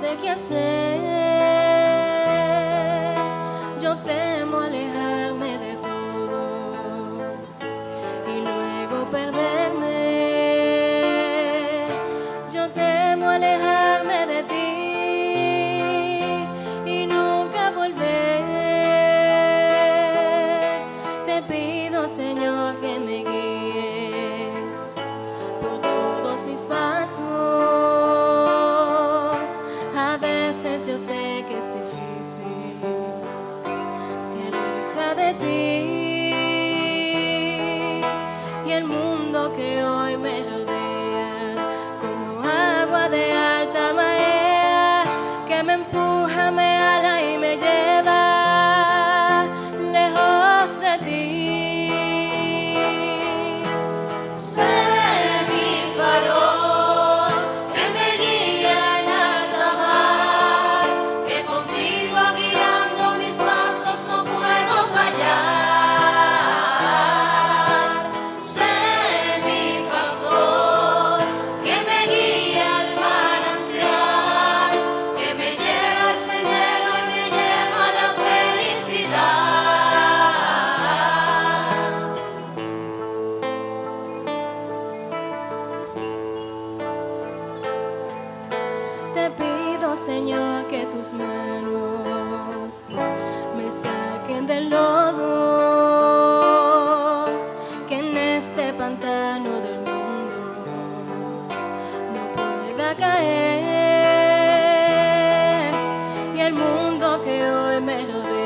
qué hacer. Yo temo alejarme de todo y luego perderme. Yo temo alejarme de ti y nunca volver. Te pido, Señor, que yo sé que es difícil, se aleja de ti y el mundo que hoy Señor, que tus manos me saquen del lodo, que en este pantano del mundo no pueda caer y el mundo que hoy me rodea.